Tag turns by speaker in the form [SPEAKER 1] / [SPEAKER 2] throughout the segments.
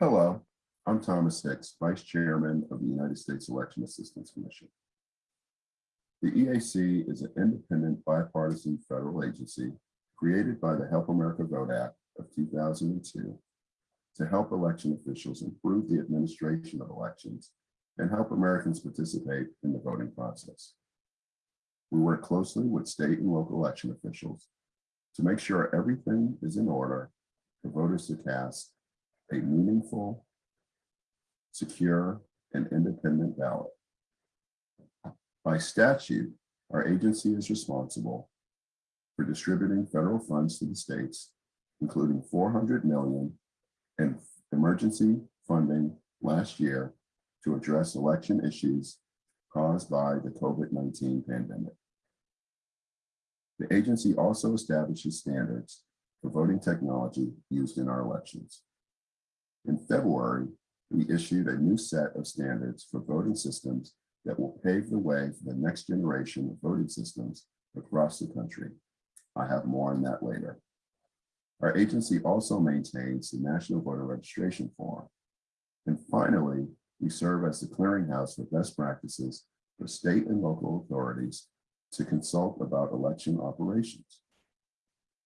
[SPEAKER 1] Hello, I'm Thomas Hicks, Vice Chairman of the United States Election Assistance Commission. The EAC is an independent bipartisan federal agency created by the Help America Vote Act of 2002 to help election officials improve the administration of elections and help Americans participate in the voting process. We work closely with state and local election officials to make sure everything is in order for voters to cast a meaningful, secure, and independent ballot. By statute, our agency is responsible for distributing federal funds to the states, including 400 million in emergency funding last year to address election issues caused by the COVID-19 pandemic. The agency also establishes standards for voting technology used in our elections. In February, we issued a new set of standards for voting systems that will pave the way for the next generation of voting systems across the country. I have more on that later. Our agency also maintains the National Voter Registration Form. And finally, we serve as the clearinghouse for best practices for state and local authorities to consult about election operations.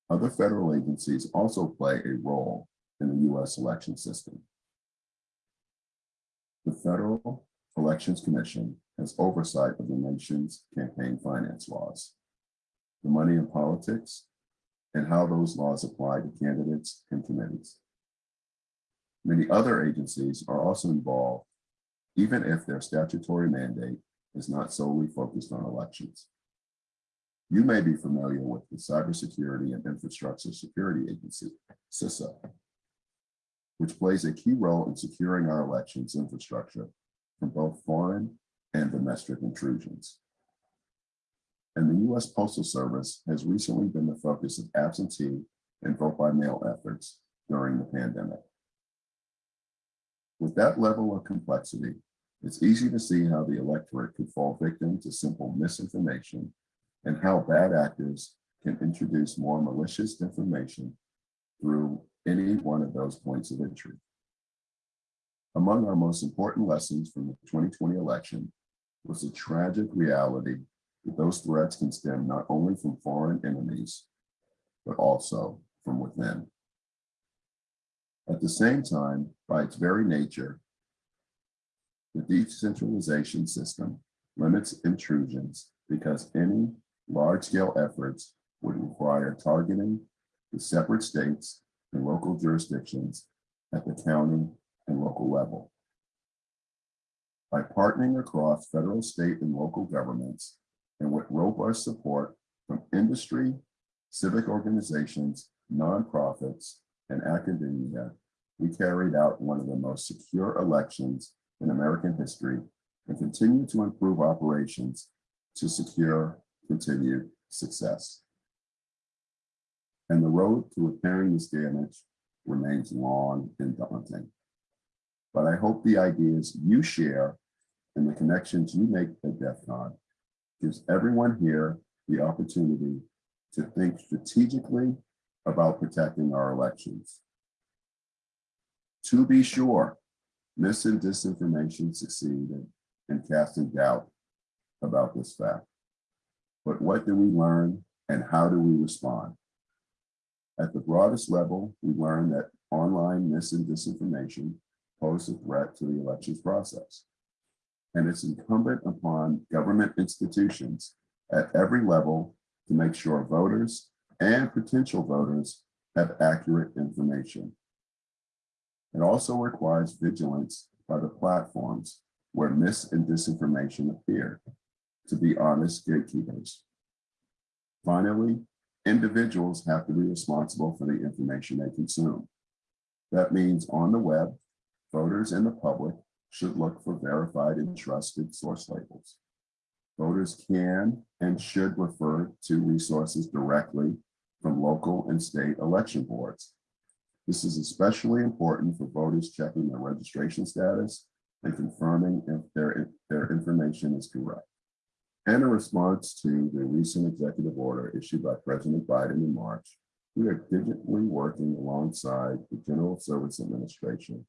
[SPEAKER 1] Other federal agencies also play a role in the US election system. The Federal Elections Commission has oversight of the nation's campaign finance laws, the money in politics, and how those laws apply to candidates and committees. Many other agencies are also involved, even if their statutory mandate is not solely focused on elections. You may be familiar with the Cybersecurity and Infrastructure Security Agency, CISA, which plays a key role in securing our elections infrastructure from both foreign and domestic intrusions. And the US Postal Service has recently been the focus of absentee and vote by mail efforts during the pandemic. With that level of complexity, it's easy to see how the electorate could fall victim to simple misinformation and how bad actors can introduce more malicious information through any one of those points of entry. Among our most important lessons from the 2020 election was the tragic reality that those threats can stem not only from foreign enemies, but also from within. At the same time, by its very nature, the decentralization system limits intrusions because any large-scale efforts would require targeting the separate states local jurisdictions at the county and local level. By partnering across federal, state, and local governments, and with robust support from industry, civic organizations, nonprofits, and academia, we carried out one of the most secure elections in American history and continue to improve operations to secure continued success. And the road to repairing this damage remains long and daunting. But I hope the ideas you share and the connections you make at DEF CON gives everyone here the opportunity to think strategically about protecting our elections. To be sure, mis and disinformation succeed in, in casting doubt about this fact. But what do we learn and how do we respond? At the broadest level, we learn that online mis and disinformation pose a threat to the elections process. And it's incumbent upon government institutions at every level to make sure voters and potential voters have accurate information. It also requires vigilance by the platforms where mis and disinformation appear to be honest gatekeepers. Finally, individuals have to be responsible for the information they consume. That means on the web, voters and the public should look for verified and trusted source labels. Voters can and should refer to resources directly from local and state election boards. This is especially important for voters checking their registration status and confirming if their, their information is correct. And in response to the recent executive order issued by President Biden in March, we are diligently working alongside the General Service Administration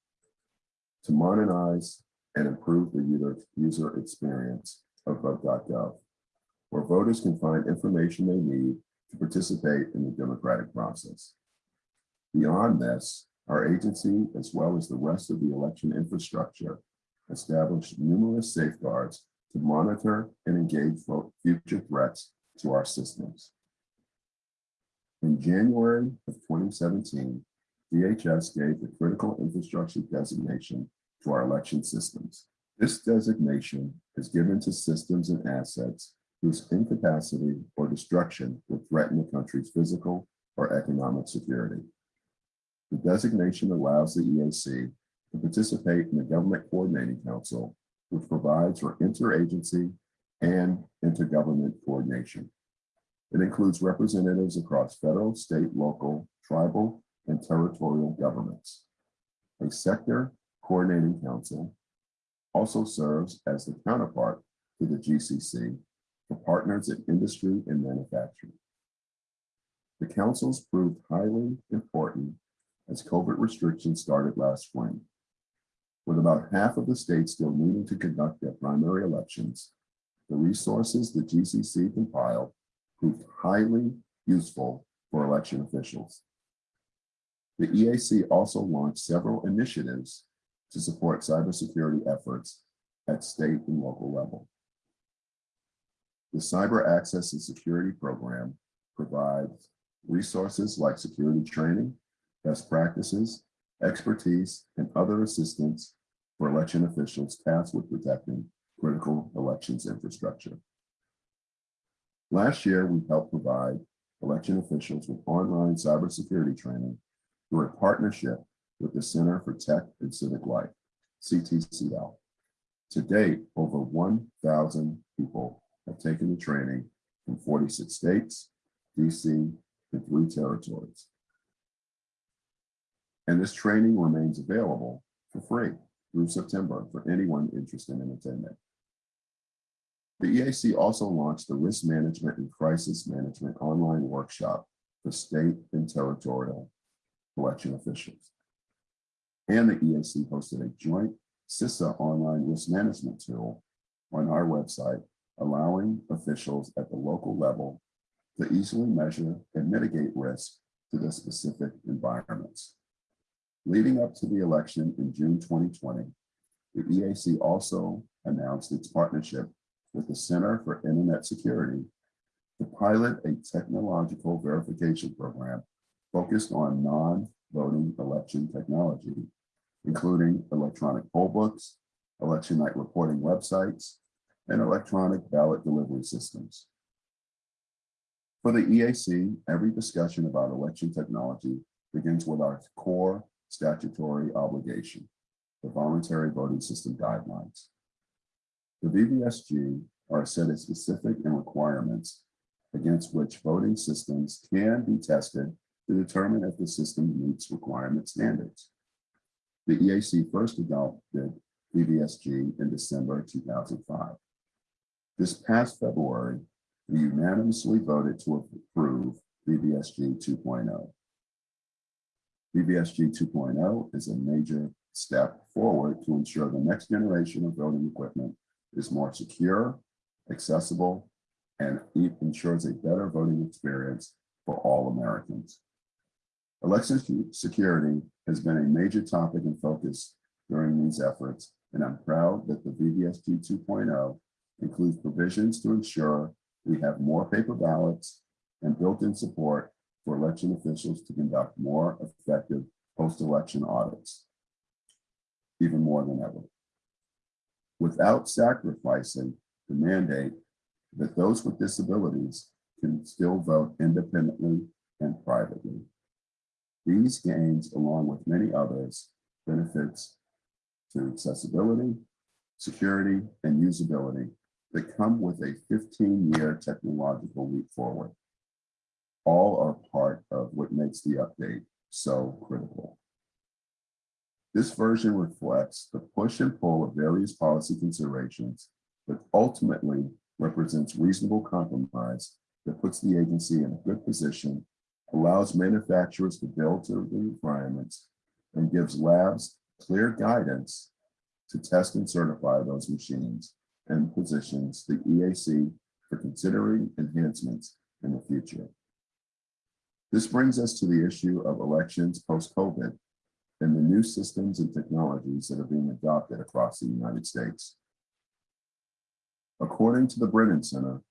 [SPEAKER 1] to modernize and improve the user, user experience of vote.gov, where voters can find information they need to participate in the democratic process. Beyond this, our agency, as well as the rest of the election infrastructure, established numerous safeguards to monitor and engage future threats to our systems. In January of 2017, DHS gave the critical infrastructure designation to our election systems. This designation is given to systems and assets whose incapacity or destruction would threaten the country's physical or economic security. The designation allows the EAC to participate in the Government Coordinating Council, which provides for interagency and intergovernment coordination. It includes representatives across federal, state, local, tribal, and territorial governments. A sector coordinating council also serves as the counterpart to the GCC for partners in industry and manufacturing. The councils proved highly important as COVID restrictions started last spring. With about half of the states still needing to conduct their primary elections, the resources the GCC compiled proved highly useful for election officials. The EAC also launched several initiatives to support cybersecurity efforts at state and local level. The Cyber Access and Security Program provides resources like security training, best practices, expertise, and other assistance for election officials tasked with protecting critical elections infrastructure. Last year, we helped provide election officials with online cybersecurity training through a partnership with the Center for Tech and Civic Life, CTCL. To date, over 1,000 people have taken the training from 46 states, DC, and three territories. And this training remains available for free through September for anyone interested in attending. The EAC also launched the Risk Management and Crisis Management online workshop for state and territorial election officials. And the EAC hosted a joint CISA online risk management tool on our website, allowing officials at the local level to easily measure and mitigate risk to the specific environments. Leading up to the election in June 2020, the EAC also announced its partnership with the Center for Internet Security to pilot a technological verification program focused on non-voting election technology, including electronic poll books, election night reporting websites, and electronic ballot delivery systems. For the EAC, every discussion about election technology begins with our core statutory obligation, the voluntary voting system guidelines. The VVSG are a set of specific and requirements against which voting systems can be tested to determine if the system meets requirement standards. The EAC first adopted VVSG in December 2005. This past February, we unanimously voted to approve VVSG 2.0. VVSG 2.0 is a major step forward to ensure the next generation of voting equipment is more secure, accessible, and ensures a better voting experience for all Americans. Election security has been a major topic and focus during these efforts, and I'm proud that the VVSG 2.0 includes provisions to ensure we have more paper ballots and built-in support for election officials to conduct more effective post-election audits, even more than ever. Without sacrificing the mandate that those with disabilities can still vote independently and privately. These gains, along with many others, benefits to accessibility, security, and usability that come with a 15-year technological leap forward all are part of what makes the update so critical. This version reflects the push and pull of various policy considerations, but ultimately represents reasonable compromise that puts the agency in a good position, allows manufacturers to build to the requirements, and gives labs clear guidance to test and certify those machines and positions the EAC for considering enhancements in the future. This brings us to the issue of elections post-COVID and the new systems and technologies that are being adopted across the United States. According to the Brennan Center,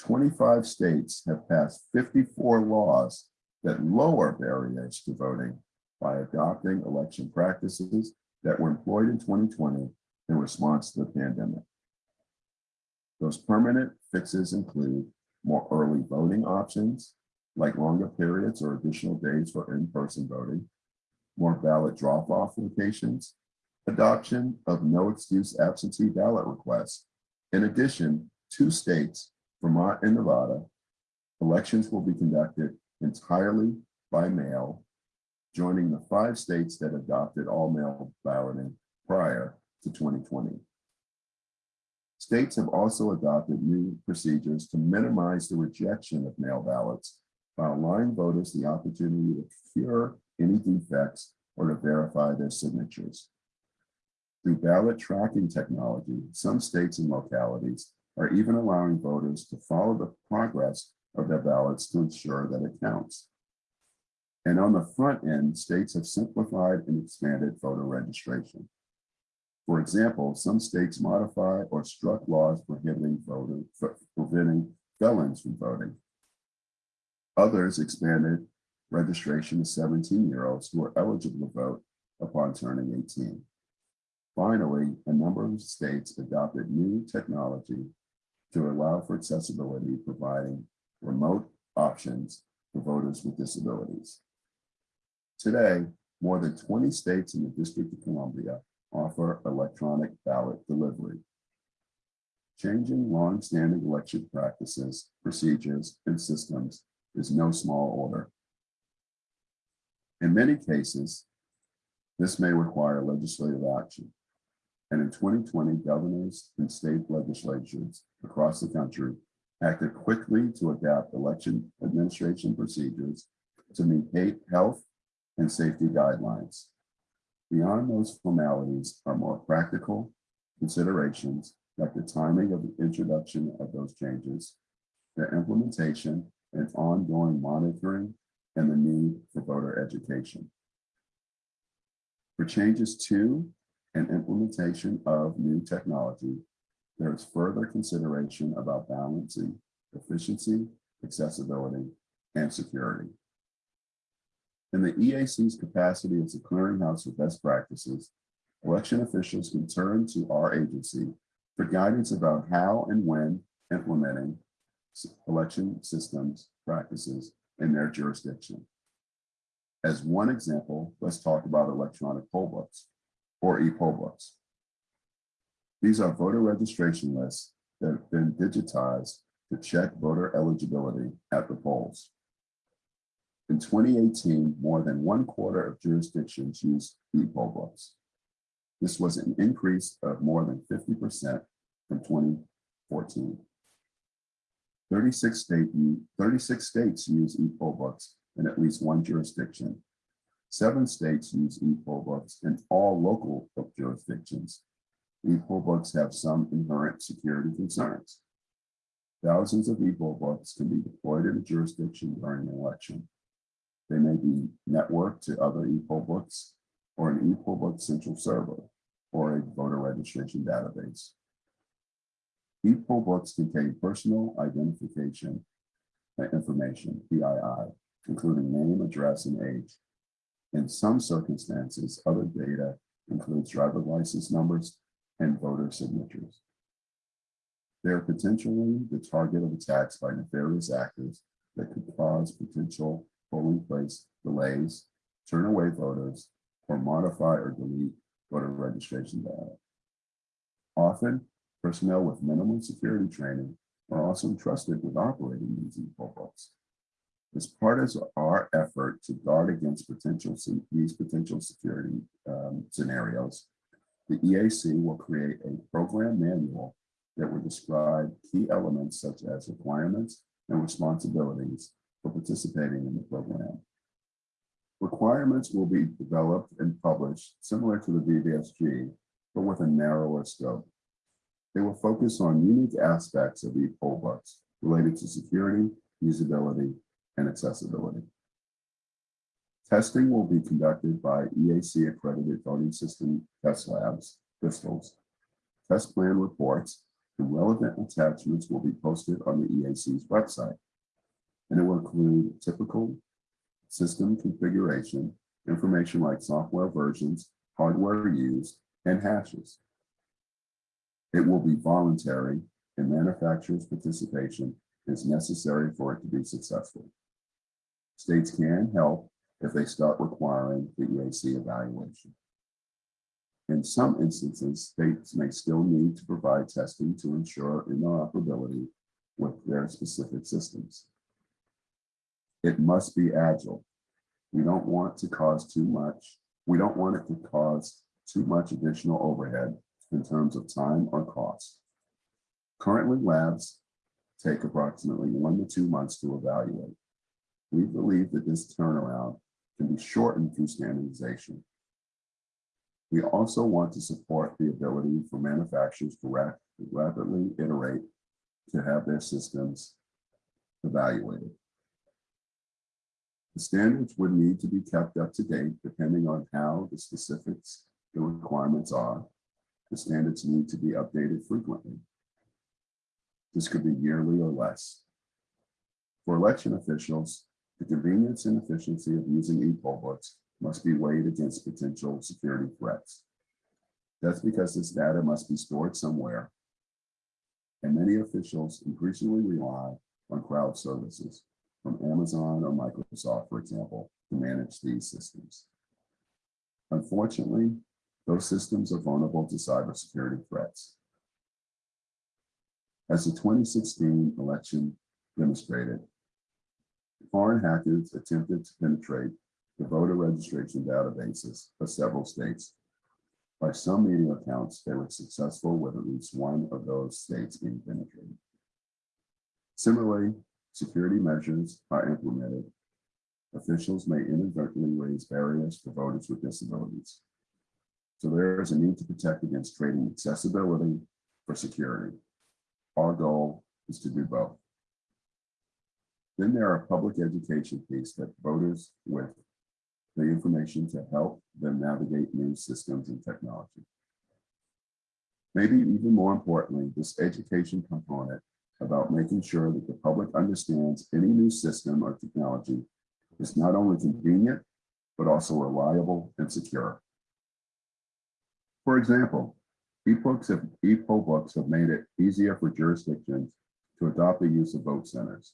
[SPEAKER 1] 25 states have passed 54 laws that lower barriers to voting by adopting election practices that were employed in 2020 in response to the pandemic. Those permanent fixes include more early voting options, like longer periods or additional days for in-person voting, more ballot drop-off locations, adoption of no excuse absentee ballot requests. In addition, two states, Vermont and Nevada, elections will be conducted entirely by mail, joining the five states that adopted all mail balloting prior to 2020. States have also adopted new procedures to minimize the rejection of mail ballots by allowing voters the opportunity to cure any defects or to verify their signatures. Through ballot tracking technology, some states and localities are even allowing voters to follow the progress of their ballots to ensure that it counts. And on the front end, states have simplified and expanded voter registration. For example, some states modify or struck laws prohibiting voting, preventing felons from voting. Others expanded registration to 17-year-olds who are eligible to vote upon turning 18. Finally, a number of states adopted new technology to allow for accessibility, providing remote options for voters with disabilities. Today, more than 20 states in the District of Columbia offer electronic ballot delivery. Changing long-standing election practices, procedures, and systems is no small order. In many cases, this may require legislative action. And in 2020, governors and state legislatures across the country acted quickly to adapt election administration procedures to meet health and safety guidelines. Beyond those formalities are more practical considerations like the timing of the introduction of those changes, their implementation and ongoing monitoring, and the need for voter education. For changes to and implementation of new technology, there is further consideration about balancing efficiency, accessibility, and security. In the EAC's capacity as a clearinghouse of best practices, election officials can turn to our agency for guidance about how and when implementing election systems practices in their jurisdiction. As one example, let's talk about electronic poll books or e-poll books. These are voter registration lists that have been digitized to check voter eligibility at the polls. In 2018, more than one quarter of jurisdictions used e-poll books. This was an increase of more than 50% from 2014. 36, state, 36 states use e-poll books in at least one jurisdiction. Seven states use e-poll books in all local jurisdictions. E-poll books have some inherent security concerns. Thousands of e-poll books can be deployed in a jurisdiction during an election. They may be networked to other e-poll books or an e-poll book central server or a voter registration database. E-poll books contain personal identification uh, information, PII, including name, address, and age. In some circumstances, other data includes driver license numbers and voter signatures. They are potentially the target of attacks by nefarious actors that could cause potential polling place delays, turn away voters, or modify or delete voter registration data. Often, personnel with minimum security training are also entrusted with operating these e-poll books. As part of our effort to guard against potential these potential security um, scenarios, the EAC will create a program manual that will describe key elements such as requirements and responsibilities for participating in the program. Requirements will be developed and published similar to the VVSG but with a narrower scope. They will focus on unique aspects of e-poll books related to security, usability, and accessibility. Testing will be conducted by EAC accredited voting system test labs, VSTLs. Test plan reports and relevant attachments will be posted on the EAC's website. And it will include typical system configuration, information like software versions, hardware used, and hashes. It will be voluntary and manufacturer's participation is necessary for it to be successful. States can help if they start requiring the EAC evaluation. In some instances, states may still need to provide testing to ensure interoperability with their specific systems. It must be agile. We don't want to cause too much. We don't want it to cause too much additional overhead in terms of time or cost. Currently, labs take approximately one to two months to evaluate. We believe that this turnaround can be shortened through standardization. We also want to support the ability for manufacturers to rap- rapidly iterate to have their systems evaluated. The standards would need to be kept up to date depending on how the specifics, the requirements are. The standards need to be updated frequently. This could be yearly or less. For election officials, the convenience and efficiency of using e-poll books must be weighed against potential security threats. That's because this data must be stored somewhere. And many officials increasingly rely on cloud services from Amazon or Microsoft, for example, to manage these systems. Unfortunately, those systems are vulnerable to cybersecurity threats. As the 2016 election demonstrated, foreign hackers attempted to penetrate the voter registration databases of several states. By some media accounts, they were successful with at least one of those states being penetrated. Similarly, security measures are implemented. Officials may inadvertently raise barriers for voters with disabilities. So there is a need to protect against trading accessibility for security. Our goal is to do both. Then there are public education piece that voters with the information to help them navigate new systems and technology. Maybe even more importantly, this education component about making sure that the public understands any new system or technology is not only convenient, but also reliable and secure. For example, ebooks have, books have made it easier for jurisdictions to adopt the use of vote centers.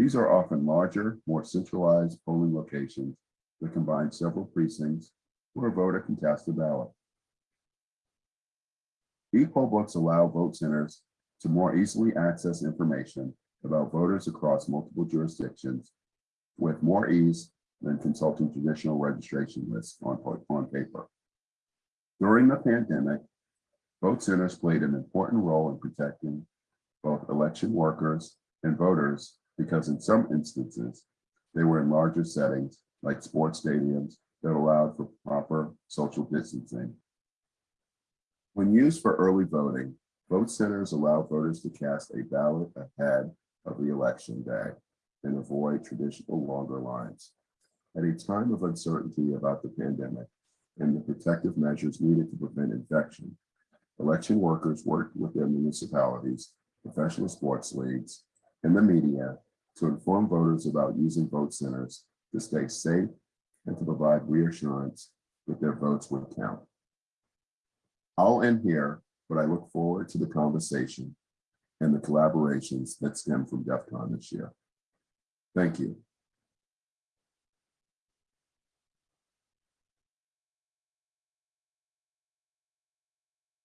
[SPEAKER 1] These are often larger, more centralized polling locations that combine several precincts where a voter can cast a ballot. E-poll books allow vote centers to more easily access information about voters across multiple jurisdictions with more ease than consulting traditional registration lists on, on paper. During the pandemic, vote centers played an important role in protecting both election workers and voters because in some instances, they were in larger settings like sports stadiums that allowed for proper social distancing. When used for early voting, vote centers allow voters to cast a ballot ahead of the election day and avoid traditional longer lines. At a time of uncertainty about the pandemic, and the protective measures needed to prevent infection. Election workers worked with their municipalities, professional sports leagues, and the media to inform voters about using vote centers to stay safe and to provide reassurance that their votes would count. I'll end here, but I look forward to the conversation and the collaborations that stem from DEF CON this year. Thank you.